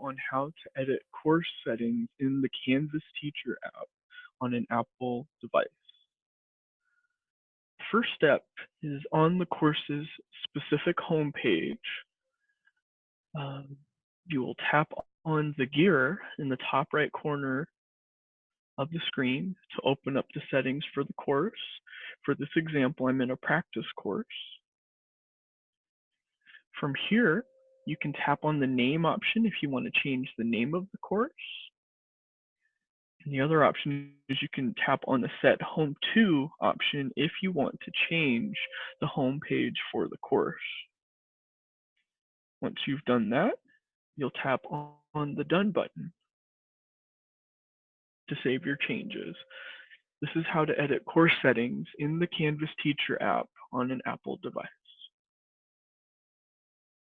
on how to edit course settings in the Canvas Teacher app on an Apple device. First step is on the course's specific homepage. Um, you will tap on the gear in the top right corner of the screen to open up the settings for the course. For this example, I'm in a practice course. From here, you can tap on the name option if you want to change the name of the course. And the other option is you can tap on the set home to option if you want to change the home page for the course. Once you've done that, you'll tap on the done button to save your changes. This is how to edit course settings in the Canvas Teacher app on an Apple device.